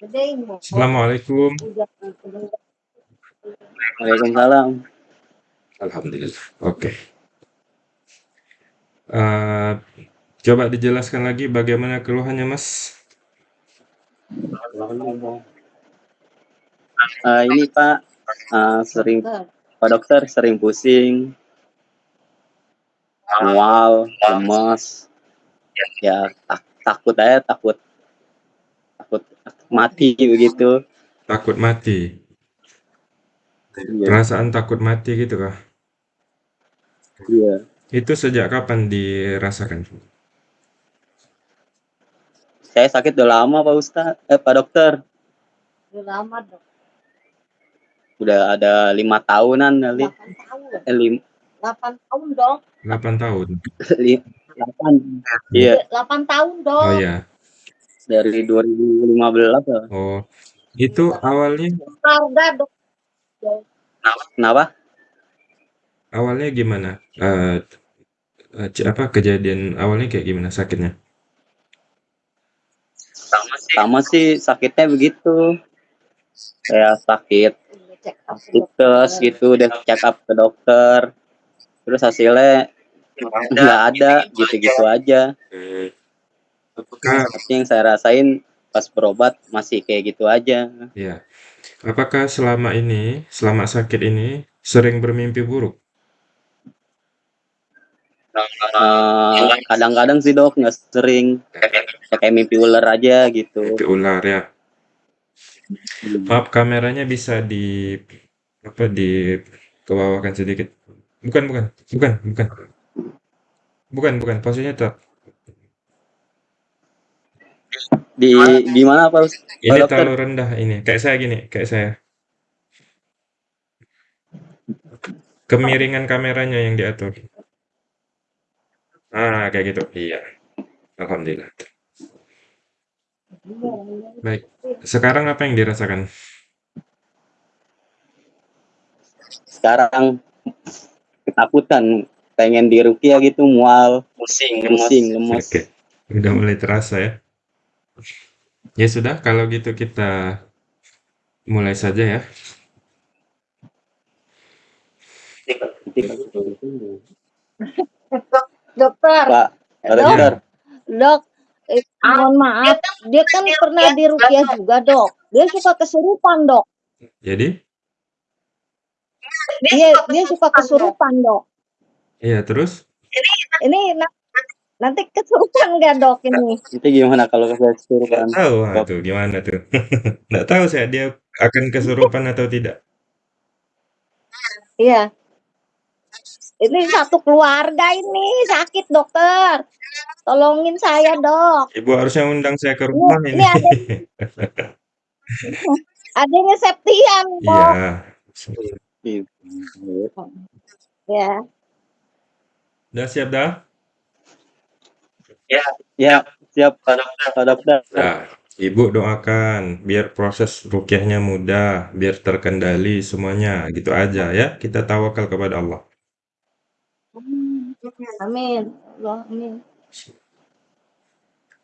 Assalamualaikum. Waalaikumsalam. Alhamdulillah, oke. Eee, coba dijelaskan lagi bagaimana keluhannya, Mas? Eee, ini Pak, eee, sering Pak Dokter sering pusing. Mual, lemes. Ya tak takut aja, takut takut mati begitu. Takut mati? Iya. Perasaan takut mati gitu kah? Iya. Itu sejak kapan dirasakan? Saya sakit udah lama Pak Ustad eh, Pak Dokter. Udah lama, Dok. Udah ada 5 tahunan kali. 8 tahun. Eh, lim 8 tahun, Dok. 8 tahun? 8. Iya. 8 tahun, Oh, Dok. iya. Dari 2015 ya. Oh, itu awalnya. Kenapa? Kenapa? awalnya gimana? Ce apa, kejadian awalnya kayak gimana sakitnya? Sama sih sakitnya begitu. Kayak sakit dokter. gitu, udah check up ke dokter. Terus hasilnya nggak ada, gitu-gitu aja. Mmm. Apakah yang saya rasain pas berobat masih kayak gitu aja. Iya. Apakah selama ini, selama sakit ini sering bermimpi buruk? Eee, kadang-kadang sih Dok, nggak sering. Ya kayak mimpi ular aja gitu. Mimpi ular ya? Hmm. Maaf kameranya bisa di apa, dikebawahkan sedikit. Bukan bukan bukan bukan. Bukan bukan, posisinya tetap. Di di mana Pak Ini Dokter? terlalu rendah ini, kayak saya gini, kayak saya. Kemiringan kameranya yang diatur. Ah, kayak gitu, iya. Alhamdulillah. Baik, sekarang apa yang dirasakan? Sekarang ketakutan, pengen diruqyah gitu, mual, pusing, pusing, lemes. Oke, udah mulai terasa ya. Ya sudah, kalau gitu kita mulai saja ya. Dokter. Pak, Pak Dok. Dokter. Dok, eh, mohon maaf, dia kan pernah diruqyah juga, Dok. Dia suka kesurupan, Dok. Jadi? Dia dia suka kesurupan, Dok. Iya, terus? Ini na nanti kesurupan nggak, Dok, ini? Itu gimana kalau saya kesurupan? Nggak tahu, ah, tuh gimana tuh. Nggak tahu saya dia akan kesurupan atau tidak. Iya. Ini satu keluarga ini sakit, Dokter. Tolongin saya, Dok. Ibu harusnya undang saya ke rumah ini ini. ada adanya Septian, Dok. Iya. Ya. Udah siap dah? Ya, ya, siap Pak Dokter. Pak Dokter. Nah, Ibu doakan biar proses ruqyahnya mudah, biar terkendali semuanya, gitu aja ya. Kita tawakal kepada Allah. Amin. Allah, amin.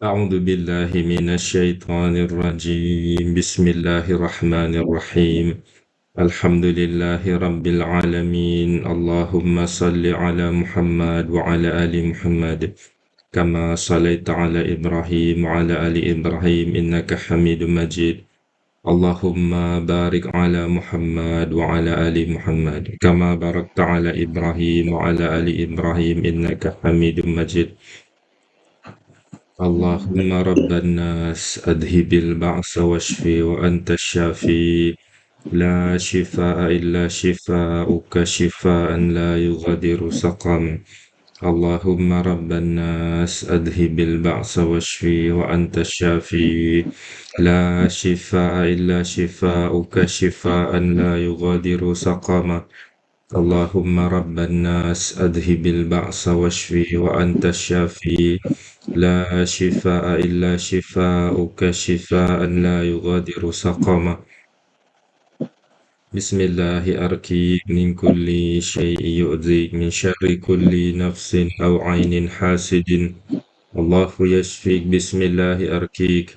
A'udzu billahi minasyaitonir rajim. Bismillahirrahmanirrahim. Alhamdulillahi rabbil alamin. Allahumma salli ala Muhammad wa ala ali Muhammad. Kama salaita ala كما صليت على إبراهيم وعلى آل إبراهيم إنك حميد مجيد. اللهم بارك على محمد وعلى آل محمد. كما باركت على إبراهيم وعلى آل إبراهيم إنك حميد مجيد. اللهم رب الناس أذهب البعث واشفي وأنت الشافي. لا شفاء إلا شفاءك شفاء لا يغادر سقما. اللهم رب الناس أذهب البعث واشفي وأنت الشافي. لا شفاء إلا شفاؤك شفاء لا يغادر سقما. اللهم رب الناس أذهب البعث واشفي وأنت الشافي. لا شفاء إلا شفاؤك شفاء لا يغادر سقما. بسم الله أركي من كل شيء يؤذي من شر كل نفس أو عين حاسد الله يشفيك بسم الله أركيك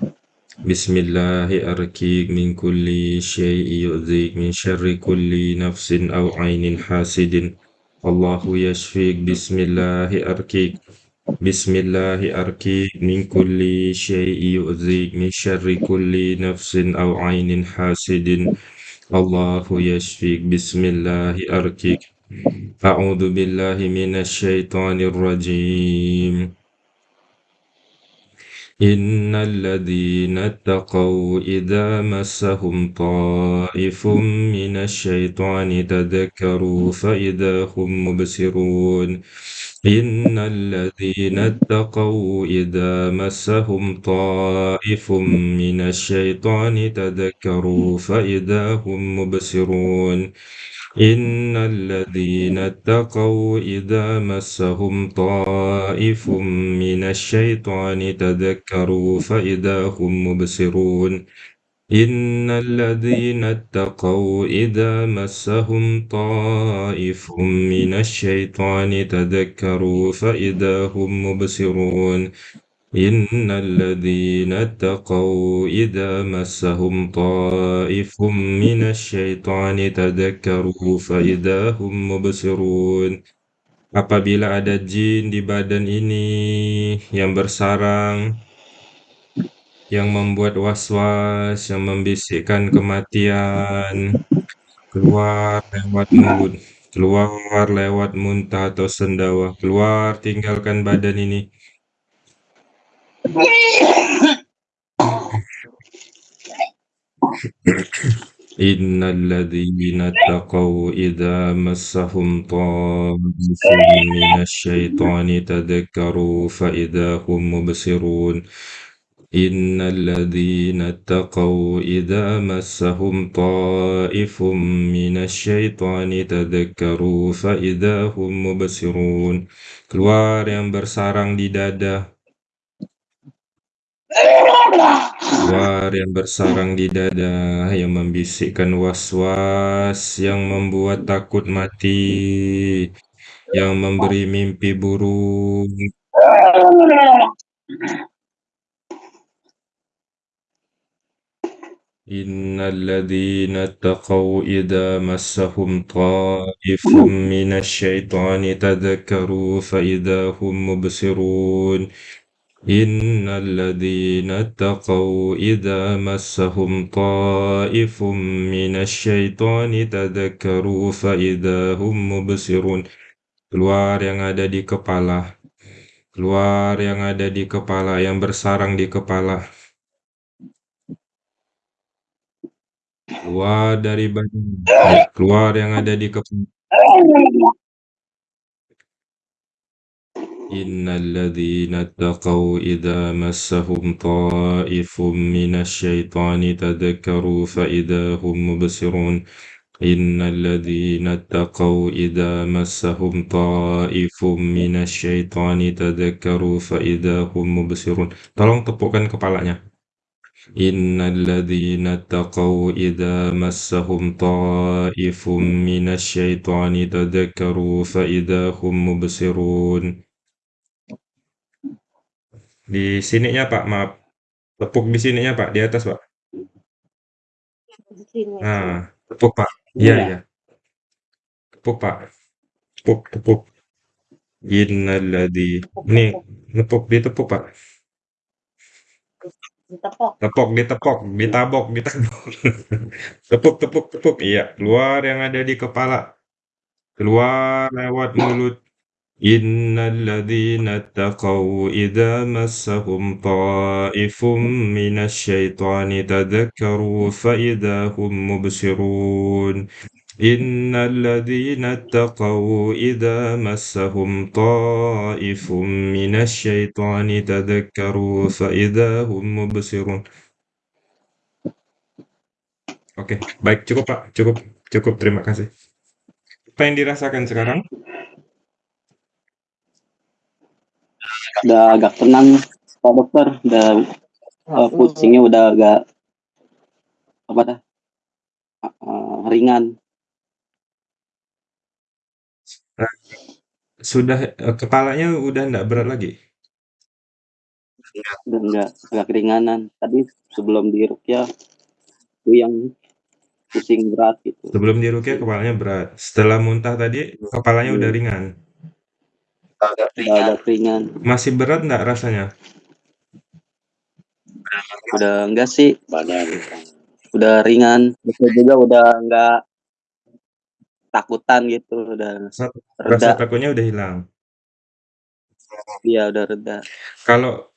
بسم الله أركيك من كل شيء يؤذيك من شر كل نفس أو عين حاسد الله يشفيك بسم الله أركيك بسم الله أركيك من كل شيء يؤذيك من شر كل نفس أو عين حاسد الله يشفيك. بسم الله أركيك أعوذ بالله من الشيطان الرجيم. إن الذين اتقوا إذا مسهم طائف من الشيطان تذكروا فإذا هم مبصرون إن الذين اتقوا إذا مسهم طائف من الشيطان تذكروا فإذا هم مبصرون إن الذين اتقوا إذا مسهم طائف من الشيطان تذكروا فإذا هم مبصرون. إن الذين اتقوا إذا مسهم طائف من الشيطان تذكروا فإذا هم مبصرون. إن الذين اتقوا إذا مسهم طائف من الشيطان تذكروا فإذا هم مبصرون Apabila ada jin di badan ini yang bersarang, yang membuat was-was, yang membisikkan kematian, keluar lewat mulut, keluar lewat muntah atau sendawa, keluar tinggalkan badan ini. إن الذين اتقوا إذا مسهم طائف من الشيطان تذكروا فإذا هم مبصرون إن الذين اتقوا إذا مسهم طائف من الشيطان تذكروا فإذا هم مبصرون keluar yang bersarang di dada Keluar yang bersarang di dada, yang membisikkan was-was, yang membuat takut mati, yang memberi mimpi buruk. Innalladzina taqaw idza massahum ta'ifum minasyaitani tadzakkaru fa idza hum mubsirun. إن الذين اتقوا إذا مسهم طائف من الsyaitan تذكروا فإذا هم مبصرون keluar yang ada di kepala keluar yang ada di kepala yang bersarang di kepala keluar dari badan keluar yang ada di kepala إن الذين اتقوا إذا مسهم طائف من الشيطان تذكروا فإذا هم مبصرون إن الذين اتقوا إذا مسهم طائف من الشيطان تذكروا فإذا هم مبصرون tolong tepukkan kepalanya إن الذين اتقوا إذا مسهم طائف من الشيطان تذكروا فإذا هم مبصرون di sininya, Pak, maaf. Tepuk di sininya, Pak, di atas, Pak. Nah, tepuk, Pak. Iya, iya. Tepuk, Pak. Tepuk, tepuk. Innalladzi ini nepuk, ditepuk, Pak. Ditepok. Tepuk, ditepok, ditabok, ditabok. tepuk, tepuk, tepuk. Iya, keluar yang ada di kepala. Keluar lewat mulut. إن الذين اتقوا إذا مسهم طائف من الشيطان تذكروا فإذا هم مبصرون إن الذين اتقوا إذا مسهم طائف من الشيطان تذكروا فإذا هم مبصرون Oke, baik cukup Pak, cukup, cukup terima kasih. Apa yang dirasakan sekarang? Udah agak tenang Pak Dokter udah uh, pusingnya udah agak apa dah uh, ringan sudah uh, kepalanya udah enggak berat lagi Udah enggak, agak keringanan. Tadi sebelum diruqyah yang pusing berat gitu. Sebelum diruqyah kepalanya berat, setelah muntah tadi kepalanya udah Iya. ringan? Udah agak ringan. Masih berat nggak rasanya? Udah enggak sih, udah ringan, terus juga udah enggak takutan gitu, udah Rasa rasa reda. takutnya udah hilang? Iya, udah reda. Kalau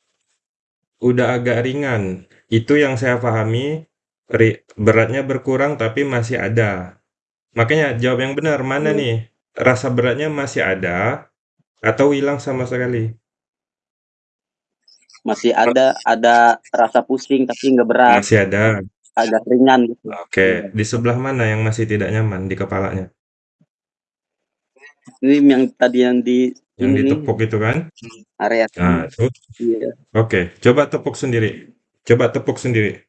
udah agak ringan, itu yang saya pahami ri beratnya berkurang tapi masih ada. Makanya jawab yang benar, mana Iya. nih? Rasa beratnya masih ada atau hilang sama sekali? Masih ada ada rasa pusing tapi enggak berat. Masih ada? Agak ringan gitu. Oke, Iya. di sebelah mana yang masih tidak nyaman di kepalanya? Ini yang tadi yang di Yang ini nih, ditepuk itu kan? area Nah, itu. Iya. Oke, coba tepuk sendiri. Coba tepuk sendiri.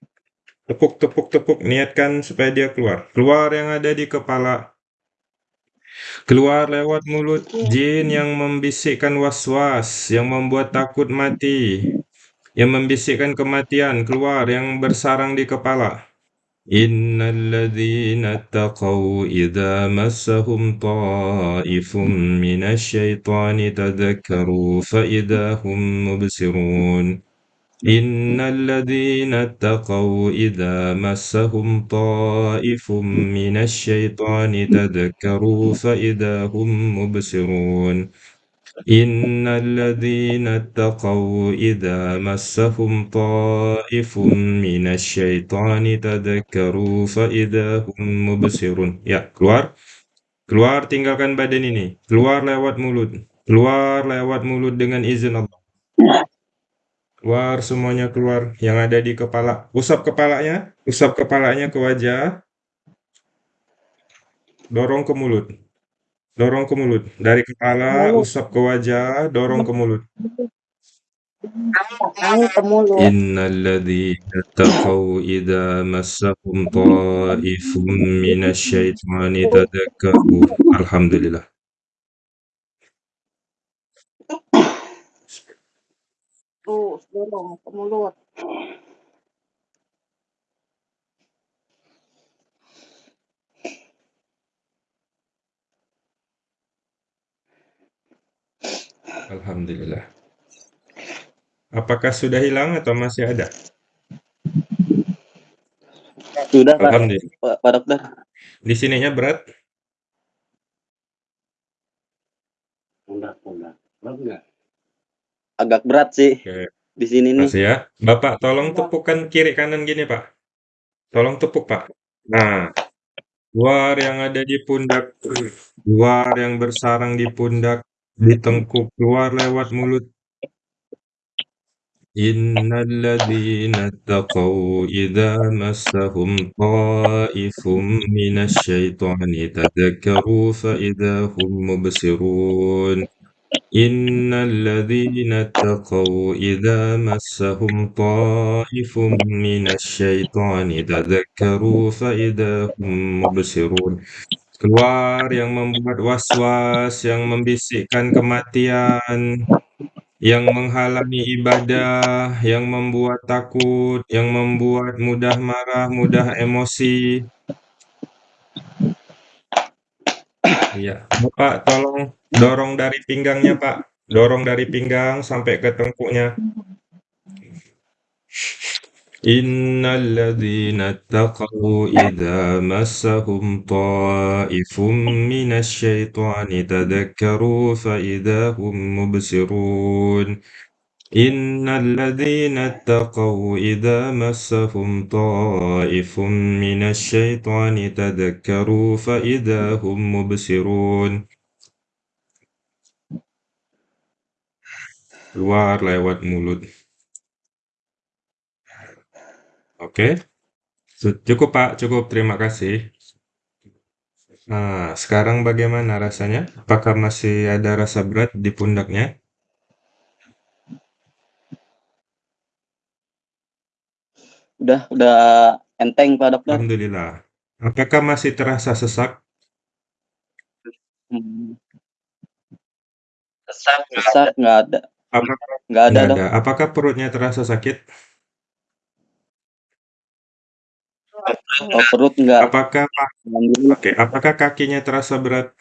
Tepuk tepuk tepuk, niatkan supaya dia keluar. Keluar yang ada di kepala. Keluar lewat mulut jin yang membisikkan was-was, yang membuat takut mati, yang membisikkan kematian, keluar yang bersarang di kepala. Innal ladzina taqaw idza massahum ta'ifum minasyaitani tadhakkaru fa idza hum mubsirun. Innal ladzina taqaw idza massahum ta'ifum minasyaitani tadhakkaru fa idza hum mubsirun. Innal ladzina taqaw idza massahum ta'ifum minasyaitani tadhakkaru fa idza hum mubsirun. Ya, keluar. Keluar tinggalkan badan ini. Keluar lewat mulut. Keluar lewat mulut dengan izin Allah. Keluar semuanya keluar yang ada di kepala. Usap kepalanya, usap kepalanya ke wajah. Dorong ke mulut. Dorong ke mulut. Dari kepala Mulut. usap ke wajah, dorong ke mulut. Angin ke mulut. Innal ladzina taqaw idza massahum ta'ifum. Alhamdulillah. Terus dorong ke mulut. Alhamdulillah. Apakah sudah hilang atau masih ada? Sudah, Pak. Alhamdulillah. Pak, Pak Dokter. Di sininya berat? Agak berat sih. Oke. Di sini nih. Masih ya? Bapak tolong tepukkan kiri kanan gini, Pak. Tolong tepuk, Pak. Nah, luar yang ada di pundak, luar yang bersarang di pundak, di tengkuk, keluar lewat mulut. Innal ladzina taqaw idza massahum ta'ifum minasyaitani tadhakkaru fa idza hum mubsirun. Innal ladzina taqaw idza massahum ta'ifum minasyaitani tadhakkaru fa idza hum mubsirun. Keluar yang membuat was-was, yang membisikkan kematian, yang menghalangi ibadah, yang membuat takut, yang membuat mudah marah, mudah emosi. Iya, Bapak tolong dorong dari pinggangnya, Pak. Dorong dari pinggang sampai ke tengkuknya. Innal ladzina taqaw idza massahum ta'ifum minasyaitani tadhakkaru fa idza hum mubsirun. Innal ladzina taqaw idza massahum ta'ifum minasyaitani tadhakkaru fa idza hum mubsirun. Keluar lewat mulut. Oke. Su cukup, Pak, cukup. Terima kasih. Nah, sekarang bagaimana rasanya? Apakah masih ada rasa berat di pundaknya? Udah udah enteng, Pak Dokter. Alhamdulillah. Apakah masih terasa sesak? Hmm. Sesak nggak ada. Apa Nggak ada, nggak Dok. ada. Apakah perutnya terasa sakit? Oh, perut nggak. Apakah oke, apakah kakinya terasa berat?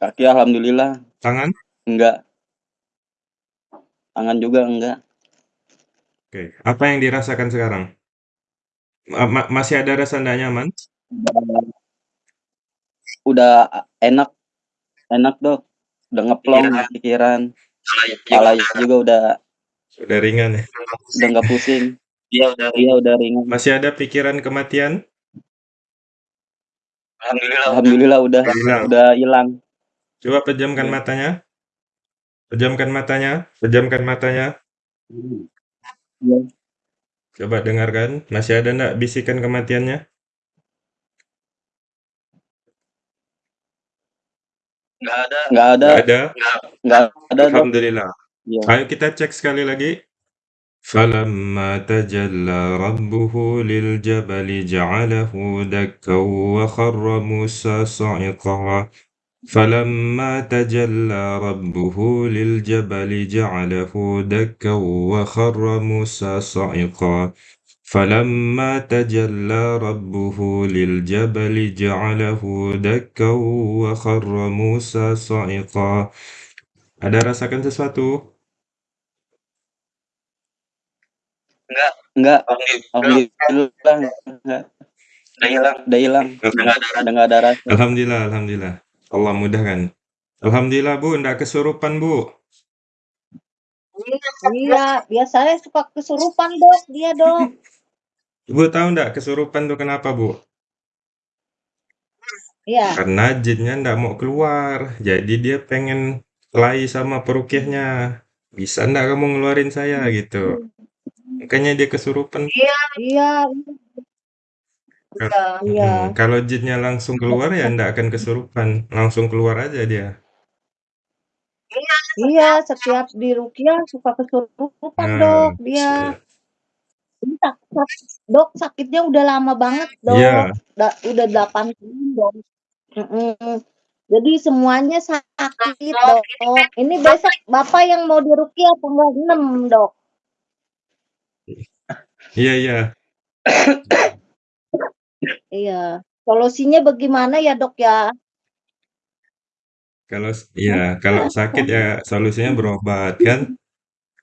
Kaki alhamdulillah. Tangan? Enggak. Tangan juga enggak. Oke, apa yang dirasakan sekarang? Ma ma masih ada rasa nggak nyaman? Udah enak. Enak, Dok. Udah ngeplong pikiran. Kepala juga udah Udah ringan ya? udah nggak pusing. Iya, udah iya udah ringan. Masih ada pikiran kematian? Alhamdulillah. Alhamdulillah udah Hilang. udah hilang. Coba pejamkan Iya. matanya. Pejamkan matanya, pejamkan matanya. Iya. Coba dengarkan, masih ada nggak bisikan kematiannya? Nggak ada. Nggak ada. Nggak ada? Nggak ada, Dok. Alhamdulillah. Iya. Ayo kita cek sekali lagi. فَلَمَّا تَجَلَّى رَبُّهُ لِلْجَبَلِ جَعَلَهُ دَكًّا وَخَرَّ مُوسَى صَعِقًا فَلَمَّا تَجَلَّى رَبُّهُ لِلْجَبَلِ جَعَلَهُ دَكًّا وَخَرَّ مُوسَى صَعِقًا فَلَمَّا تَجَلَّى رَبُّهُ لِلْجَبَلِ جَعَلَهُ دَكًّا وَخَرَّ مُوسَى صَعِقًا Ada rasakan sesuatu? Enggak. Alhamdulillah enggak. Udah hilang. Udah hilang. Udah nggak ada rasa. Alhamdulillah alhamdulillah. Allah mudahkan. Alhamdulillah, Bu, ndak kesurupan, Bu? Iya, biasanya suka kesurupan, Dok, dia, Dok. Ibu tahu ndak kesurupan tuh kenapa, Bu? Iya. Karena jinnya ndak mau keluar, jadi dia pengen kelahi sama peruqyahnya. "Bisa ndak kamu ngeluarin saya?" Gitu. Makanya dia kesurupan. Iya. Iya. Kal Iya. mhm, kalau jinnya langsung keluar ya ndak akan kesurupan, langsung keluar aja dia. Iya, setiap diruqyah suka kesurupan, Nah, Dok, dia. Ini Dok, sakitnya udah lama banget, Iya. Dok. Da udah 8 tahun, Dok. Mhm. Jadi semuanya sakit, Dok. Ini besok Bapak yang mau diruqyah tanggal 6, Dok. Iya iya. Iya. Solusinya bagaimana ya, Dok, ya? Kalau s iya, kalau sakit ya solusinya berobat kan.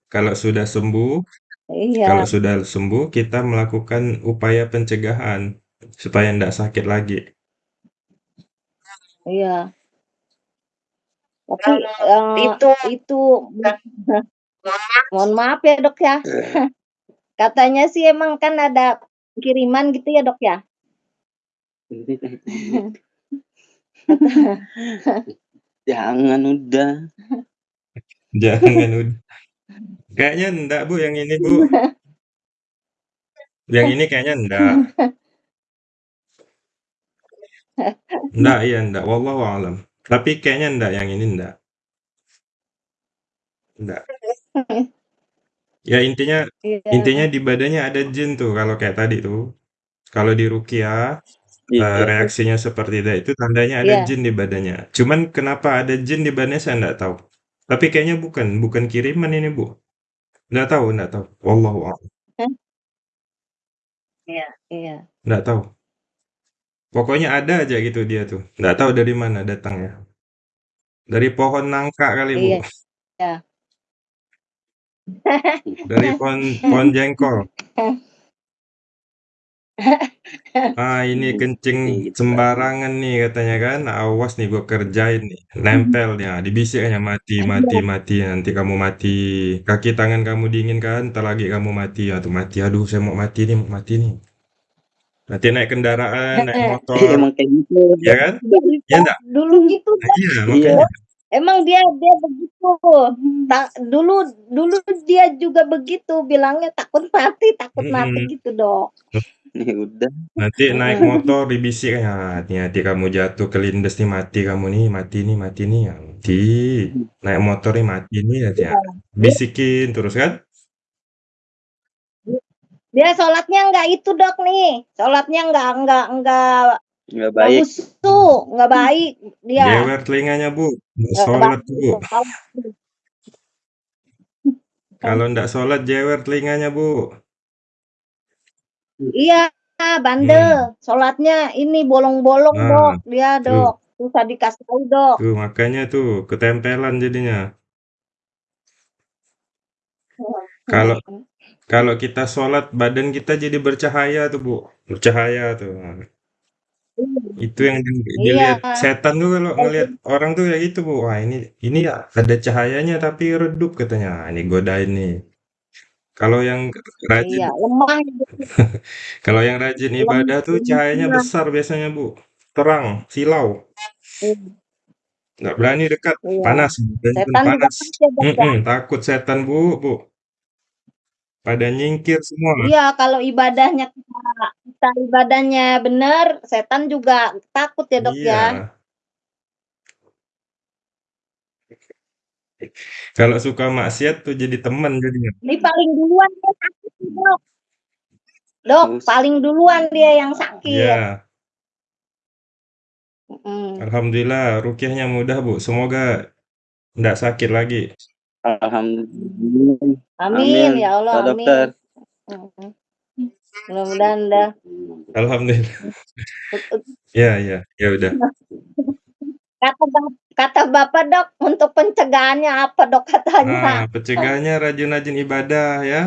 Kalau sudah sembuh Iya. kalau sudah sembuh kita melakukan upaya pencegahan supaya ndak sakit lagi. Iya. Tapi, eee, itu itu mohon maaf ya, Dok, ya. Katanya sih emang kan ada kiriman gitu ya, Dok, ya? Jangan udah. Jangan ud kayaknya ndak, Bu, yang ini, Bu. Yang ini kayaknya ndak. Ndak, iya ndak, wallahu a'lam. Tapi kayaknya ndak, yang ini ndak. Ndak. Ya intinya intinya Iya. di badannya ada jin tuh kalau kayak tadi tuh. Kalau diruqyah, eee, Iya. reaksinya seperti itu tandanya ada Iya. jin di badannya. Cuman kenapa ada jin di badannya saya ndak tahu. Tapi kayaknya bukan bukan kiriman ini, Bu. Ndak tahu ndak tahu, wallahu a'lam. Iya iya. Ndak tahu. Pokoknya ada aja gitu dia tuh, ndak tahu dari mana datangnya. Dari pohon nangka kali, Bu. Iya. Dari pohon pohon jengkol. "Ah, ini kencing Gitu. sembarangan nih," katanya kan, "awas nih gua kerjain nih." Nempel dia, dibisiknya, "Mati mati Iya. mati, nanti kamu mati. Kaki tangan kamu dingin kan, entar lagi kamu mati." Ah, tuh mati, "Aduh saya mau mati nih mau mati nih." Nanti naik kendaraan, naik Heeh. motor, Emang kayak gitu. ya kan? Ya ndak? Dulu gitu, Nah Dok. iya, Iya. makanya. Emang dia dia begitu. Ta dulu dulu dia juga begitu, bilangnya takut mati takut mati Mhm. gitu, Dok. Ya udah. Nanti naik Mhm. motor dibisik, "Ah, hati-hati kamu jatuh kelindes nih, mati kamu nih, mati nih mati nih." Ya mati. Naik motor nih, "Mati nih,". Iya. Bisikin terus kan. Dia sholatnya enggak itu, Dok, nih, sholatnya enggak enggak enggak Nggak Nggak baik. busuk, nggak baik dia. Jewer telinganya, Bu, nggak Nggak sholat tuh, Bu. Kalau nggak sholat jewer telinganya, Bu. Iya, bandel. Hmm. Sholatnya ini bolong-bolong, Nah, Dok. Dia, tuh. Dok. Susah dikasih tahu, Dok. Tuh, makanya tuh ketempelan jadinya. Kalau Hmm. kalau kita sholat badan kita jadi bercahaya tuh, Bu. Bercahaya tuh. Itu yang di dilihat Iya. setan tuh kalau ngelihat orang tuh kayak gitu, Bu. Wah, ini ini ya ada cahayanya tapi redup katanya. Ah, ini godain nih. Kalau yang rajin Iya, lemah gitu. kalau yang rajin ibadah tuh cahayanya lemah. besar biasanya, Bu. Terang, silau. Iya. Nggak berani dekat, Iya. panas, Setan juga panas. ya, ya? Mhm, takut setan, Bu, Bu. Pada nyingkir semua. Iya, kalau ibadahnya kita kita ibadahnya bener, setan juga takut ya, Dok, Iya. ya? Kalau suka maksiat tuh jadi teman jadinya. Ini paling duluan dia sakit nih, Dok. Dok, Terus? paling duluan dia yang sakit. Iya. Mhm. Alhamdulillah rukyahnya mudah, Bu. Semoga nggak sakit lagi. Alhamdulillah. Amin, ya Allah, Pak amin. Dokter. Mhm. Mudah-mudahan dah. Alhamdulillah. Iya iya, ya udah. Kata bap kata Bapak, Dok, untuk pencegahannya apa, Dok, katanya? Nah, pencegahannya rajin-rajin ibadah ya.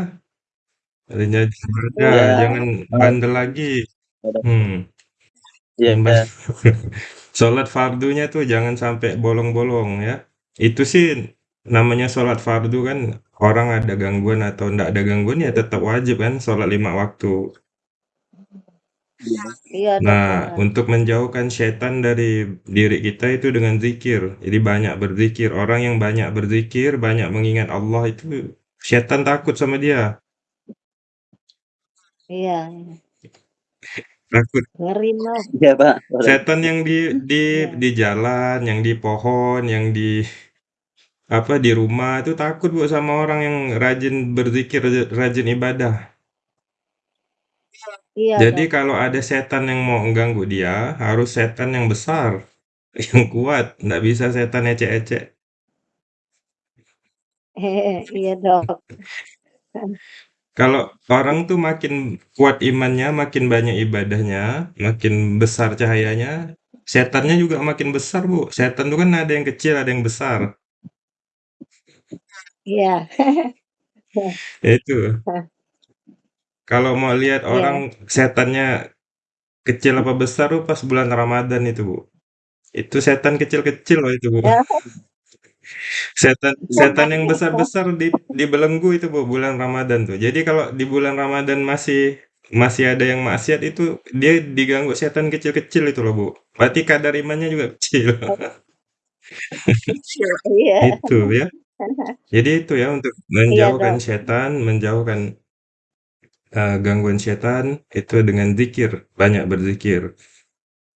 Rajin-rajin ibadah, Iya. jangan bandel lagi. Hmm. Iya. Yang ba sholat fardunya tuh jangan sampai bolong-bolong ya. Itu sih namanya sholat fardu kan orang ada gangguan atau ndak ada gangguan ya tetap wajib kan sholat 5 waktu. Iya, Dok, Nah, benar. untuk menjauhkan setan dari diri kita itu dengan zikir. Jadi banyak berzikir. Orang yang banyak berzikir, banyak mengingat Allah itu setan takut sama dia. Iya. Takut. Ngeri. Iya, Pak. Setan yang di di Iya. di jalan, yang di pohon, yang di apa, di rumah itu takut, Bu, sama orang yang rajin berzikir, rajin ibadah. Iya, Jadi Dok. kalau ada setan yang mau mengganggu dia, harus setan yang besar, yang kuat, nggak bisa setan ecek-ecek. Iya, Dok. Kalau orang tuh makin kuat imannya, makin banyak ibadahnya, makin besar cahayanya, setannya juga makin besar, Bu. Setan tuh kan ada yang kecil, ada yang besar. Iya. Ya itu. Kalau mau lihat Iya. orang setannya kecil apa besar tuh pas bulan Ramadan itu, Bu. Itu setan kecil-kecil loh itu, Bu. Setan setan yang besar-besar di dibelenggu itu, Bu, bulan Ramadan tuh. Jadi kalau di bulan Ramadan masih masih ada yang maksiat itu dia diganggu setan kecil-kecil itu loh, Bu. Berarti kadar imannya juga kecil. Kecil, iya. Itu ya. Jadi itu ya untuk Iya, menjauhkan Dok. setan, menjauhkan eee, gangguan setan itu dengan zikir, banyak berzikir.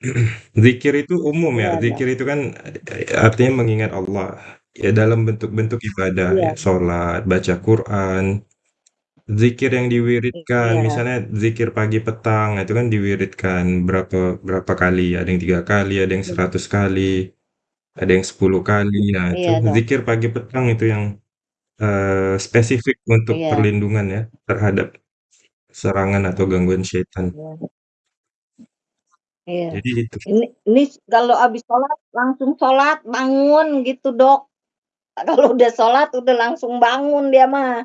Zikir itu umum ya, Iya, zikir itu kan artinya mengingat Allah, ya dalam bentuk-bentuk ibadah Iya. ya, sholat, baca Quran, zikir yang diwiridkan, Iya. misalnya zikir pagi petang, itu kan diwiridkan berapa berapa kali, ada yang 3 kali, ada yang 100 kali, ada yang 10 kali. Nah, itu Iya, zikir pagi petang itu yang, eee, spesifik untuk Iya. perlindungan ya, terhadap serangan atau gangguan setan. Iya. Iya. Jadi itu. Ini ini kalau habis sholat, langsung sholat, bangun gitu, Dok. Kalau udah sholat, udah langsung bangun dia mah.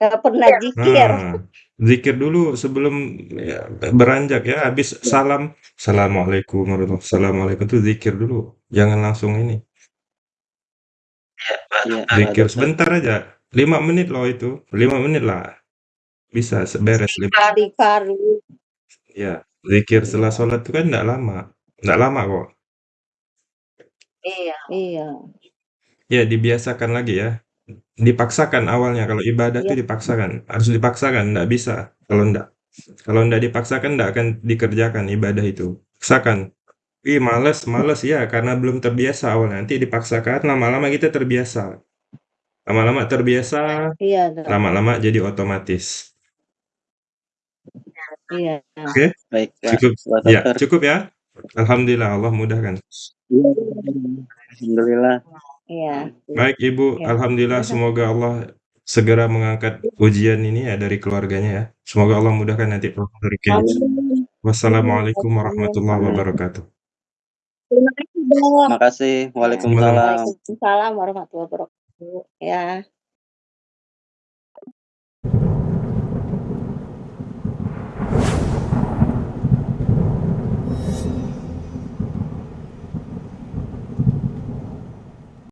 Nggak pernah zikir. Nah, zikir dulu sebelum ya beranjak ya, habis salam, "Assalamualaikum warahmatullahi wabarakatuh." Assalamualaikum itu zikir dulu, jangan langsung ini. Iya. Iya, Zikir Dokter. sebentar aja, 5 menit loh itu, 5 menit lah. Bisa se beres lim. Iya, zikir setelah Iya. sholat itu kan nggak lama, nggak lama kok. Iya. Iya. Ya dibiasakan lagi ya, dipaksakan awalnya kalau ibadah Iya. tuh dipaksakan, harus dipaksakan, nggak bisa kalau nggak. Kalau nggak dipaksakan nggak akan dikerjakan ibadah itu, paksakan. "Ih males males," ya karena belum terbiasa awalnya, nanti dipaksakan lama-lama kita terbiasa. Lama-lama terbiasa, Iya, Dok. lama-lama jadi otomatis. Iya. Oke? Baik. Cukup ya, Dokter. cukup ya? Alhamdulillah Allah mudahkan. Iya, alhamdulillah. Iya. Baik Ibu, Iya. alhamdulillah semoga Allah segera mengangkat ujian ini ya dari keluarganya ya. Semoga Allah mudahkan nanti. Amin. Wassalamualaikum warahmatullahi wabarakatuh. Terima kasih, Dok. Terima kasih. Waalaikumsalam. Waalaikumsalam warahmatullahi wabarakatuh. Ya.